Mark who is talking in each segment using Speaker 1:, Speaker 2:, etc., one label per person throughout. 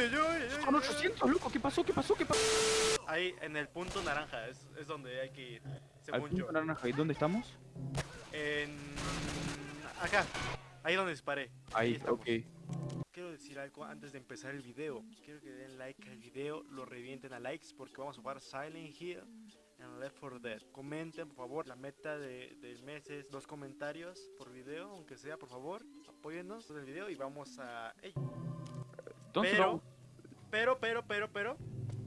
Speaker 1: Uy, uy, uy, uy,
Speaker 2: Con
Speaker 1: uy.
Speaker 2: 800, loco, ¿qué pasó? ¿Qué pasó? ¿Qué pasó?
Speaker 1: Ahí, en el punto naranja, es, es donde hay que ir,
Speaker 2: Al
Speaker 1: según yo.
Speaker 2: punto naranja, ¿y dónde estamos?
Speaker 1: En... Acá, ahí donde disparé.
Speaker 2: Ahí,
Speaker 1: estamos.
Speaker 2: ok.
Speaker 1: Quiero decir algo antes de empezar el video. Quiero que den like al video, lo revienten a likes porque vamos a jugar Silent Hill en Left 4 Dead. Comenten, por favor, la meta de, del mes es dos comentarios por video, aunque sea, por favor. Apóyennos en el video y vamos a... ¡Ey! Pero,
Speaker 2: vamos-
Speaker 1: pero, pero, pero, pero...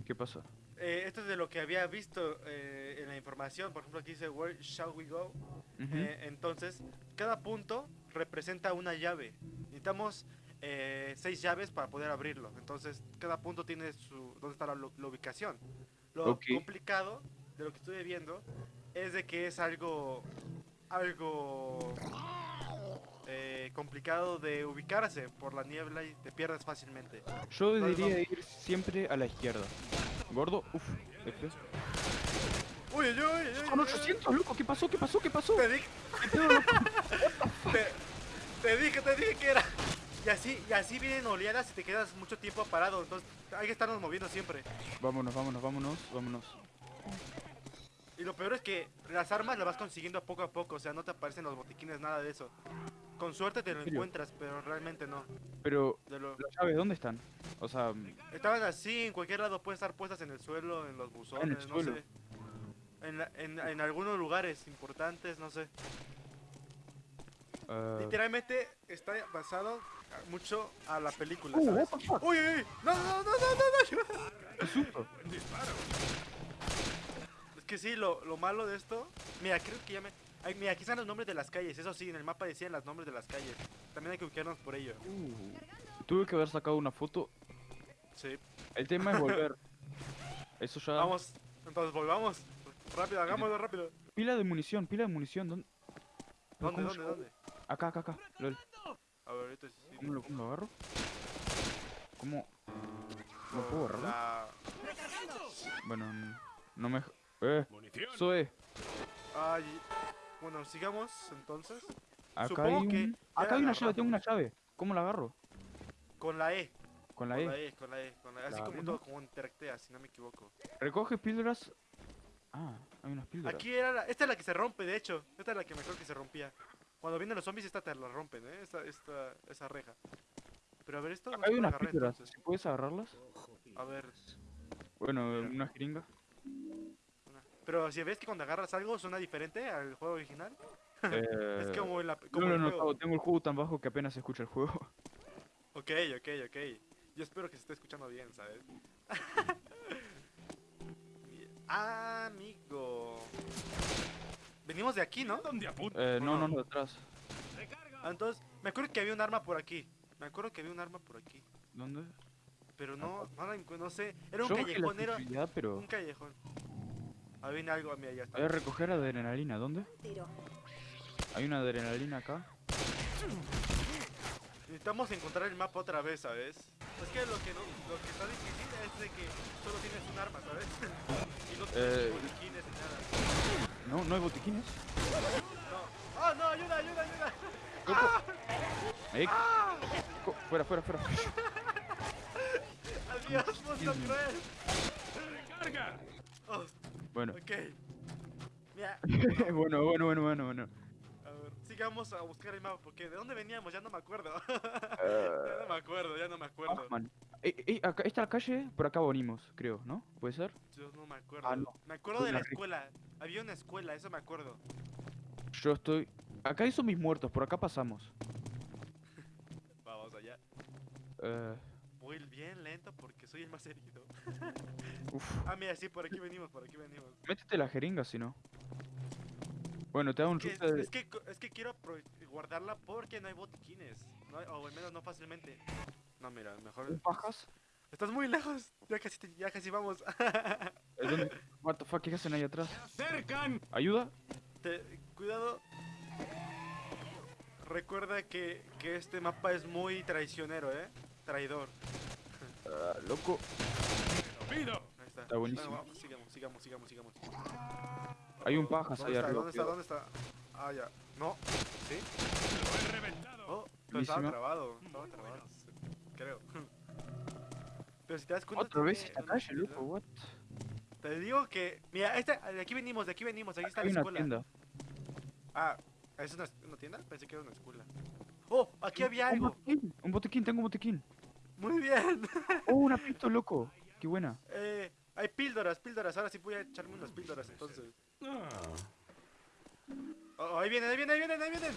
Speaker 2: ¿Qué pasa?
Speaker 1: eh, esto es de lo que había visto eh, en la información. Por ejemplo, aquí dice Where shall we go? Eh, entonces, cada punto representa una llave. Necesitamos seis llaves para poder abrirlo. Entonces, cada punto tiene su dónde está la, ubicación. Lo complicado de lo que estuve viendo es de que es algo algo eh, complicado de ubicarse por la niebla y te pierdes fácilmente.
Speaker 2: Yo
Speaker 1: Entonces,
Speaker 2: diría ir siempre a la izquierda. Gordo, uff, F.
Speaker 1: Uy, uy, uy, uy,
Speaker 2: Con
Speaker 1: uy.
Speaker 2: 800, loco, ¿qué pasó? ¿Qué pasó? ¿Qué pasó?
Speaker 1: Te dije, te, te dije, te dije que era. Y así, y así vienen oleadas y te quedas mucho tiempo parado. Entonces hay que estarnos moviendo siempre.
Speaker 2: Vámonos, vámonos, vámonos, vámonos.
Speaker 1: Y lo peor es que las armas las vas consiguiendo poco a poco. O sea, no te aparecen los botiquines, nada de eso. Con suerte te lo
Speaker 2: ¿En
Speaker 1: encuentras, pero realmente no.
Speaker 2: Pero,
Speaker 1: lo-
Speaker 2: ¿las llaves dónde están? O sea, mm,
Speaker 1: Estaban así, en cualquier lado pueden estar puestas en el suelo, en los buzones, no
Speaker 2: suelo.
Speaker 1: sé. En, la- en, en algunos lugares importantes, no sé.
Speaker 2: eh,
Speaker 1: Literalmente está basado mucho a la película,
Speaker 2: Uh,
Speaker 1: ¿sabes? ¡Uy, uy, uy! ¡No, no, no, no, no! no! Es que sí, lo, lo malo de esto... Mira, creo que ya me... Ay, mira, aquí están los nombres de las calles. Eso sí, en el mapa decían los nombres de las calles. También hay que ubicarnos por ello.
Speaker 2: Uh, tuve que haber sacado una foto.
Speaker 1: Sí.
Speaker 2: El tema es volver. Eso ya.
Speaker 1: Vamos, entonces volvamos. Rápido, hagámoslo rápido.
Speaker 2: Pila de munición, pila de munición. ¿Dónde?
Speaker 1: ¿Dónde,
Speaker 2: ¿cómo
Speaker 1: dónde,
Speaker 2: yo-
Speaker 1: dónde?
Speaker 2: Acá, acá, acá. Lol.
Speaker 1: A ver, ahorita sí.
Speaker 2: ¿Cómo lo, cómo lo agarro? ¿Cómo? ¿No puedo agarrarlo?
Speaker 1: La...
Speaker 2: Bueno, no me. Eh, Zoe.
Speaker 1: Ay, bueno, sigamos entonces.
Speaker 2: Acá
Speaker 1: Supongo
Speaker 2: hay
Speaker 1: que
Speaker 2: un.
Speaker 1: ya
Speaker 2: Acá hay una llave, tengo una llave. ¿Cómo la agarro?
Speaker 1: Con la E.
Speaker 2: Con la
Speaker 1: con
Speaker 2: E.
Speaker 1: la E, con la E, con la E. Así
Speaker 2: La
Speaker 1: como
Speaker 2: E,
Speaker 1: todo,
Speaker 2: ¿no?
Speaker 1: como interactea, si no me equivoco.
Speaker 2: Recoge píldoras. Ah, hay unas píldoras.
Speaker 1: Aquí era la... Esta es la que se rompe, de hecho. Esta es la que mejor que se rompía. Cuando vienen los zombies, esta te la rompen, ¿eh? Esta, esta, esa reja. Pero a ver, esto no
Speaker 2: Acá
Speaker 1: se
Speaker 2: hay unas
Speaker 1: agarrar
Speaker 2: píldoras.
Speaker 1: entonces.
Speaker 2: ¿Sí ¿Puedes agarrarlas?
Speaker 1: A ver.
Speaker 2: Bueno,
Speaker 1: Mira.
Speaker 2: una jeringa.
Speaker 1: Pero si ves que cuando agarras algo suena diferente al juego original.
Speaker 2: Eh,
Speaker 1: Es como en la... Como
Speaker 2: No, no,
Speaker 1: el
Speaker 2: no,
Speaker 1: juego.
Speaker 2: Tengo el juego tan bajo que apenas se escucha el juego.
Speaker 1: Ok, ok, ok. Yo espero que se esté escuchando bien, ¿sabes? Amigo. Venimos de aquí, ¿no?
Speaker 2: Eh, no,
Speaker 1: no.
Speaker 2: no, detrás.
Speaker 1: Ah, entonces, me acuerdo que había un arma por aquí. Me acuerdo que había un arma por aquí.
Speaker 2: ¿Dónde?
Speaker 1: Pero no, no, no sé. Era un
Speaker 2: Yo
Speaker 1: callejón, era
Speaker 2: pero...
Speaker 1: un callejón. Ahí viene algo, mira, ya está.
Speaker 2: Voy a recoger adrenalina, ¿dónde?
Speaker 3: Tiro.
Speaker 2: Hay una adrenalina acá.
Speaker 1: Necesitamos encontrar el mapa otra vez, ¿sabes? Es que lo que no, lo que está difícil es de que solo tienes un arma, ¿sabes? y no tienes
Speaker 2: Eh.
Speaker 1: botiquines ni nada.
Speaker 2: No, no hay botiquines.
Speaker 1: No. ¡Oh, no! ¡Ayuda, ayuda, ayuda!
Speaker 2: Ahí. Co- Fuera, fuera, fuera.
Speaker 1: ¡Adiós, monstruo cruel!
Speaker 2: Bueno.
Speaker 1: ok. Mira,
Speaker 2: bueno, bueno, bueno, bueno, bueno.
Speaker 1: a ver, sigamos a buscar el mapa, porque ¿de dónde veníamos? Ya no me acuerdo. ya no me acuerdo, ya no me acuerdo.
Speaker 2: Hoffman. Ey, ey, acá está la calle, por acá venimos, creo, ¿no? ¿Puede ser?
Speaker 1: Yo no me acuerdo.
Speaker 2: Ah, no.
Speaker 1: Me acuerdo de la escuela. Había una escuela, eso me acuerdo.
Speaker 2: Yo estoy... Acá hay zombies muertos, por acá pasamos.
Speaker 1: Vamos allá.
Speaker 2: Eh,
Speaker 1: Voy bien lento porque soy el más herido.
Speaker 2: uf.
Speaker 1: Ah, mira, sí, por aquí venimos, por aquí venimos.
Speaker 2: Métete la jeringa, si no. Bueno, te da un
Speaker 1: Que-
Speaker 2: chute de...
Speaker 1: es, que, es que quiero guardarla porque no hay botiquines. No hay- o al menos no fácilmente. No, mira, mejor.
Speaker 2: ¿Un pajas?
Speaker 1: Estás muy lejos. Ya casi, te- ya casi vamos.
Speaker 2: ¿Dónde? What the fuck, ¿qué hacen ahí atrás? ¿Ayuda?
Speaker 1: Te- cuidado. Recuerda que, que este mapa es muy traicionero, ¿eh? Traidor.
Speaker 2: Ah, loco.
Speaker 1: Ahí está.
Speaker 2: Está buenísimo.
Speaker 1: Bueno, vamos, sigamos, sigamos, sigamos, sigamos.
Speaker 2: Hay un pajas
Speaker 1: ¿Dónde
Speaker 2: ahí
Speaker 1: está?
Speaker 2: arriba.
Speaker 1: ¿Dónde está? ¿Dónde está? Ah, ya. No. ¿Sí? Oh, pero estaba trabado. Estaba trabado. Creo. Pero si te das cuenta.
Speaker 2: Otra vez esta
Speaker 1: una
Speaker 2: calle, loco, what?
Speaker 1: Te digo que. Mira, esta, de aquí venimos, de aquí venimos, aquí está
Speaker 2: Hay
Speaker 1: la
Speaker 2: una
Speaker 1: escuela.
Speaker 2: tienda.
Speaker 1: Ah, ¿es una, una tienda? Pensé que era una escuela. ¡Oh! Aquí había
Speaker 2: Un
Speaker 1: algo.
Speaker 2: botiquín, un botiquín, tengo un botiquín.
Speaker 1: Muy bien.
Speaker 2: Oh, una pisto, loco. Qué buena.
Speaker 1: Eh, hay píldoras, píldoras. Ahora sí voy a echarme unas píldoras entonces. Oh, ahí vienen, ahí vienen, ahí vienen, ahí vienen.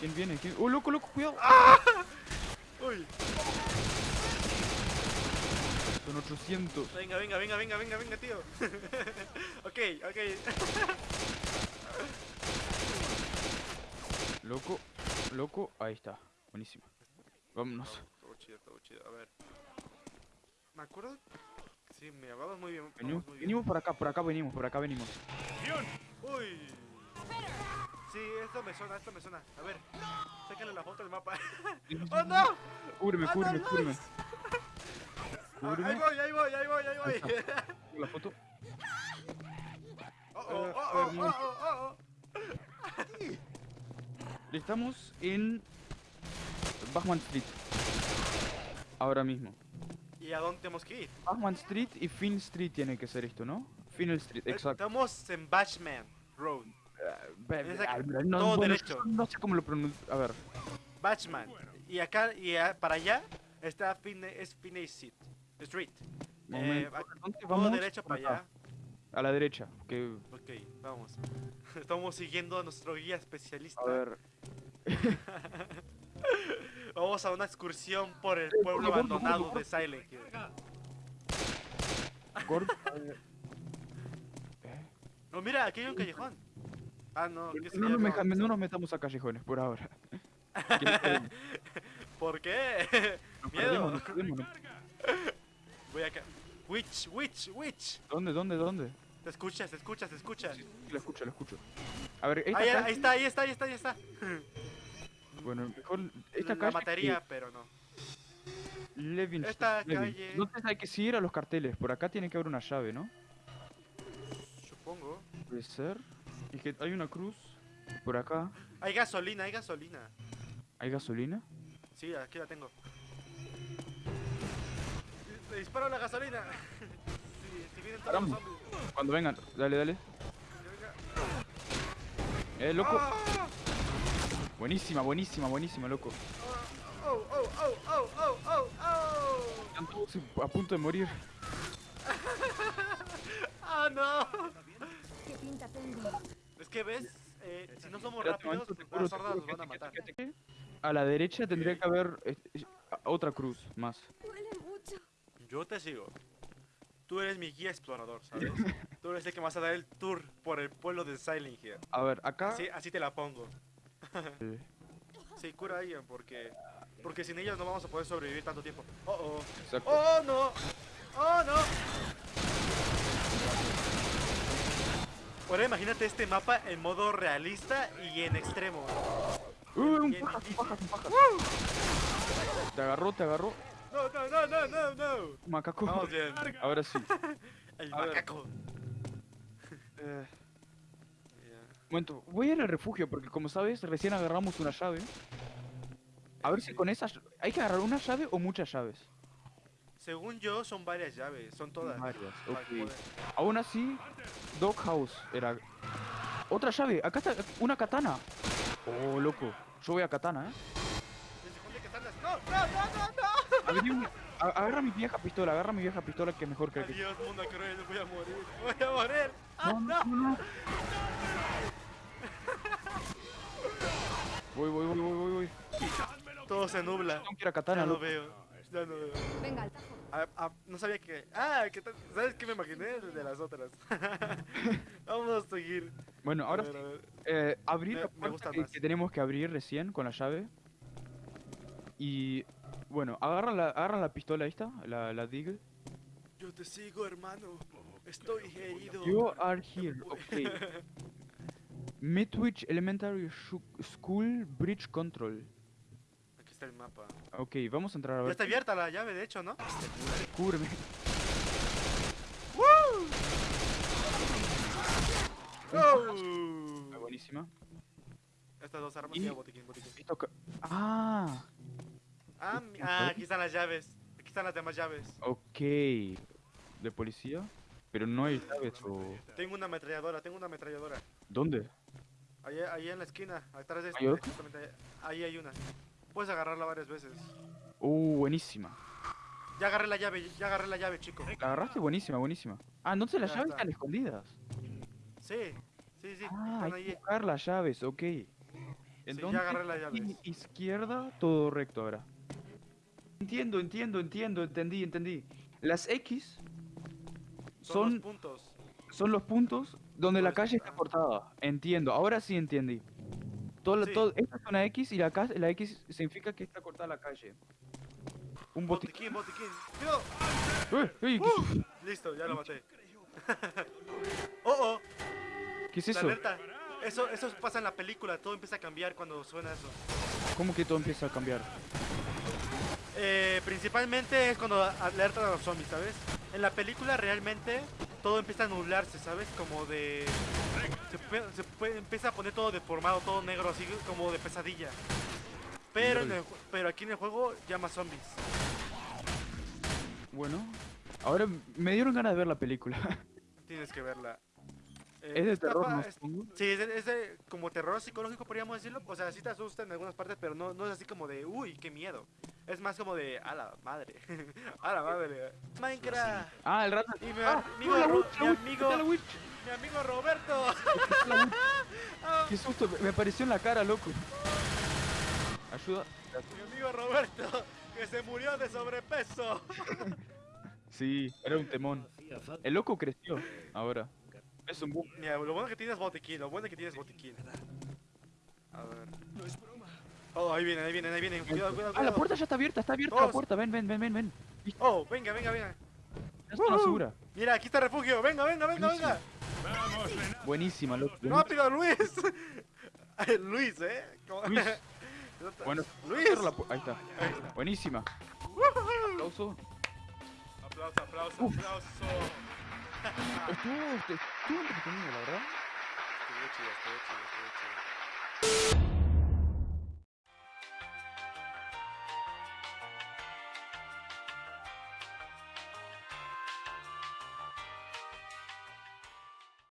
Speaker 2: ¿Quién viene? ¿Quién? Oh, loco, loco, cuidado.
Speaker 1: Uy,
Speaker 2: Son 800.
Speaker 1: venga, venga, venga, venga, venga, venga, tío. ok, ok.
Speaker 2: Loco, loco. Ahí está. Buenísima. Vámonos.
Speaker 1: Todo chido, todo chido. A ver. Me acuerdo. Sí, me vamos muy bien.
Speaker 2: Venimos,
Speaker 1: muy bien.
Speaker 2: venimos por acá, por acá venimos, por acá venimos.
Speaker 1: Uy. Sí, esto me suena, esto me suena. A ver, sácale la foto del mapa. ¡Oh, no!
Speaker 2: Cúbreme,
Speaker 1: ¡Ah, no,
Speaker 2: cúbreme,
Speaker 1: no!
Speaker 2: cúbreme.
Speaker 1: Ah, ahí
Speaker 2: Cúbreme.
Speaker 1: voy, ahí voy, ahí voy, ahí voy.
Speaker 2: Ahí La foto.
Speaker 1: Oh, oh,
Speaker 2: Eh,
Speaker 1: oh, oh, oh, oh, oh.
Speaker 2: Estamos en Bachman Street. Ahora mismo.
Speaker 1: ¿Y a dónde tenemos que ir?
Speaker 2: Bachman Street y Finn Street tiene que ser esto, ¿no? Finn Street, exacto.
Speaker 1: Estamos en Batchman Road.
Speaker 2: Ah, no,
Speaker 1: todo
Speaker 2: bueno,
Speaker 1: derecho.
Speaker 2: No sé cómo lo pronuncio. A ver.
Speaker 1: Batchman. Y acá, y a- para allá está Fine, es Street. Street.
Speaker 2: ¿Dónde
Speaker 1: Todo
Speaker 2: vamos?
Speaker 1: derecho para
Speaker 2: acá,
Speaker 1: allá.
Speaker 2: A la derecha. Que,
Speaker 1: Ok, vamos. Estamos siguiendo a nuestro guía especialista.
Speaker 2: a ver.
Speaker 1: Vamos a una excursión por el pueblo abandonado de Silent Hill. No, mira, aquí hay un callejón. Ah, no, ¿qué
Speaker 2: No, nos no nos metamos a callejones por ahora.
Speaker 1: ¿Por qué?
Speaker 2: Nos
Speaker 1: Miedo.
Speaker 2: perdemos, nos perdemos,
Speaker 1: Voy acá. Witch, witch, witch.
Speaker 2: ¿Dónde, dónde, dónde?
Speaker 1: Te escuchas, te escuchas, te escuchas.
Speaker 2: Sí, Lo escucho, lo escucho. A ver, esta
Speaker 1: Ahí,
Speaker 2: calle-
Speaker 1: ahí está, ahí está, ahí está, ahí está.
Speaker 2: Bueno, mejor esta
Speaker 1: La
Speaker 2: calle.
Speaker 1: materia, pero no.
Speaker 2: Levin
Speaker 1: Esta
Speaker 2: Levin.
Speaker 1: calle-
Speaker 2: Entonces hay que seguir a los carteles. Por acá tiene que haber una llave, ¿no?
Speaker 1: Supongo.
Speaker 2: Puede ser. Es que hay una cruz. Por acá.
Speaker 1: Hay gasolina, hay gasolina.
Speaker 2: ¿Hay gasolina?
Speaker 1: Sí, aquí la tengo. Le disparo la gasolina.
Speaker 2: Caramba. Cuando vengan, dale, dale. Eh, loco.
Speaker 1: ¡Ah!
Speaker 2: Buenísima, buenísima, buenísima, loco.
Speaker 1: ¡Oh, oh, oh, oh, oh, oh, oh!
Speaker 2: Están todos a punto de morir.
Speaker 1: ¡Ah, no!
Speaker 3: ¿Qué pinta tengo?
Speaker 1: Es que ves, eh, si no somos
Speaker 2: Espérate
Speaker 1: rápidos,
Speaker 2: momento, te
Speaker 1: las
Speaker 2: juro,
Speaker 1: sordas
Speaker 2: juro
Speaker 1: nos van a matar.
Speaker 2: A la derecha tendría que haber eh, eh, otra cruz más.
Speaker 3: Duele mucho.
Speaker 1: Yo te sigo. Tú eres mi guía explorador, ¿sabes? Tú eres el que me vas a dar el tour por el pueblo de Silent Hill.
Speaker 2: A ver, acá.
Speaker 1: Así, así te la pongo.
Speaker 2: eh,
Speaker 1: Sí, cura a Ian, porque... Porque sin ellos no vamos a poder sobrevivir tanto tiempo. ¡Oh, oh!
Speaker 2: exacto.
Speaker 1: ¡Oh, no! ¡Oh, no! Ahora imagínate este mapa en modo realista y en extremo.
Speaker 2: Pajas, pajas, pajas. Te agarró, te agarró.
Speaker 1: No, no, no, no, no, no.
Speaker 2: Macaco.
Speaker 1: Vamos bien.
Speaker 2: Ahora sí.
Speaker 1: El
Speaker 2: A
Speaker 1: macaco.
Speaker 2: Eh, momento, voy a ir al refugio porque como sabes, recién agarramos una llave. A ver si con esas... ¿Hay que agarrar una llave o muchas llaves?
Speaker 1: Según yo, son varias llaves, son todas.
Speaker 2: Varias, ok. Aún así, Dog House era... Otra llave, acá está una katana. Oh, loco. Yo voy a katana, ¿eh?
Speaker 1: ¿Desde dónde que están las- ¡No, no, no,
Speaker 2: agarra mi vieja pistola, agarra mi vieja pistola que es mejor que... que-
Speaker 1: Adiós, mundo cruel, voy a morir. Voy a morir. ¡Ah,
Speaker 2: No,
Speaker 1: no!
Speaker 2: no, no, no. Voy, voy, voy, voy, voy, voy.
Speaker 1: Todo se nubla.
Speaker 2: Tengo que ir a
Speaker 1: Ya
Speaker 2: katana,
Speaker 1: no veo. Ya no veo.
Speaker 3: Venga, al tajo.
Speaker 1: Ah, ah, no sabía que. Ah, ¿qué tal? ¿sabes qué me imaginé? De las otras. Vamos a seguir.
Speaker 2: Bueno, ahora
Speaker 1: A ver, ver.
Speaker 2: eh, abrir
Speaker 1: Me-
Speaker 2: la
Speaker 1: me
Speaker 2: puerta
Speaker 1: gusta
Speaker 2: que,
Speaker 1: más.
Speaker 2: que tenemos que abrir recién con la llave. Y bueno, agarra la, agarra la pistola esta, la, la Deagle.
Speaker 1: Yo te sigo, hermano. Estoy herido.
Speaker 2: You are here, ok. Midwich Elementary School Bridge Control.
Speaker 1: Aquí está el mapa.
Speaker 2: Ok, vamos a entrar a
Speaker 1: Ya
Speaker 2: ver.
Speaker 1: está abierta la llave, de hecho, ¿no?
Speaker 2: Cúbreme.
Speaker 1: ¡Oh!
Speaker 2: Ah, buenísima.
Speaker 1: Estas dos armas
Speaker 2: Y-
Speaker 1: y botiquín, botiquín.
Speaker 2: Ah,
Speaker 1: Ah, mi- ah, aquí están las llaves. Aquí están las demás llaves.
Speaker 2: Ok. ¿De policía? Pero no hay llaves o...
Speaker 1: Tengo una ametralladora, tengo una ametralladora.
Speaker 2: ¿Dónde?
Speaker 1: Ahí, ahí en la esquina, atrás de
Speaker 2: ¿Hay
Speaker 1: este,
Speaker 2: otra?
Speaker 1: ahí- ahí hay una. Puedes agarrarla varias veces.
Speaker 2: Uh, buenísima.
Speaker 1: Ya agarré la llave, ya agarré la llave, chico.
Speaker 2: La agarraste buenísima, buenísima. Ah, entonces las
Speaker 1: Ya
Speaker 2: llaves
Speaker 1: está.
Speaker 2: están escondidas.
Speaker 1: Sí, sí, sí,
Speaker 2: Ah,
Speaker 1: están
Speaker 2: hay que
Speaker 1: ahí.
Speaker 2: buscar las llaves, ok. Entonces,
Speaker 1: agarré
Speaker 2: i- izquierda, todo recto ahora. Entiendo, entiendo, entiendo, entendí, entendí. Las X
Speaker 1: Son,
Speaker 2: son,
Speaker 1: los puntos.
Speaker 2: son los puntos donde la calle está cortada. Entiendo, ahora sí entendí. Todo,
Speaker 1: Sí.
Speaker 2: todo- esta es una X y la, la X significa que está cortada la calle. Un botiquín.
Speaker 1: Botiquín, botiquín.
Speaker 2: ¡Eh! ¿qué,
Speaker 1: ¡Uh! Listo, ya lo maté. oh, oh,
Speaker 2: qué es
Speaker 1: la
Speaker 2: eso?
Speaker 1: alerta. Eso, eso pasa en la película, todo empieza a cambiar cuando suena eso.
Speaker 2: ¿Cómo que todo empieza a cambiar?
Speaker 1: Eh, principalmente es cuando alertan a los zombies, ¿sabes? En la película realmente todo empieza a nublarse, ¿sabes? Como de... Se, se puede- empieza a poner todo deformado, todo negro, así como de pesadilla. Pero, en el ju- pero aquí en el juego llama zombies.
Speaker 2: Bueno, ahora me dieron ganas de ver la película.
Speaker 1: Tienes que verla. Eh,
Speaker 2: es de terror,
Speaker 1: es-? Sí, es de, es de como terror psicológico, podríamos decirlo. O sea, sí te asusta en algunas partes, pero no, no es así como de, uy, qué miedo. Es más como de, a la madre. a la madre. Minecraft.
Speaker 2: Ah, el rato.
Speaker 1: Y mi
Speaker 2: Ah,
Speaker 1: amigo,
Speaker 2: la witch,
Speaker 1: mi amigo,
Speaker 2: está la witch.
Speaker 1: mi amigo Roberto.
Speaker 2: Qué susto, me- me apareció en la cara, loco. Ayuda.
Speaker 1: mi amigo Roberto, que se murió de sobrepeso.
Speaker 2: Sí, era un temón. El loco creció ahora. Es un boom.
Speaker 1: Mira, lo bueno que tienes botiquín, lo bueno que tienes botiquín. A ver. Oh, ahí vienen, ahí vienen, ahí vienen. Cuidado, cuidado,
Speaker 2: Ah, la puerta ya está abierta, está abierta la puerta. Ven, ven, ven, ven, ven.
Speaker 1: Oh, venga, venga, venga.
Speaker 2: Ya está
Speaker 1: Ujú.
Speaker 2: segura.
Speaker 1: Mira, aquí está el refugio. Venga, venga, venga, venga.
Speaker 2: Buenísima, loco.
Speaker 1: Rápido, Luis. Luis, ¿eh? ¿Cómo?
Speaker 2: Luis. Bueno,
Speaker 1: Luis.
Speaker 2: Ahí está.
Speaker 1: Ahí está.
Speaker 2: Buenísima. Aplauso.
Speaker 1: Aplauso, aplauso,
Speaker 2: Uf.
Speaker 1: aplauso.
Speaker 2: Estuvo, estuvo entretenido, la verdad.
Speaker 1: Estuvo chido, estuvo chido, estuvo chido.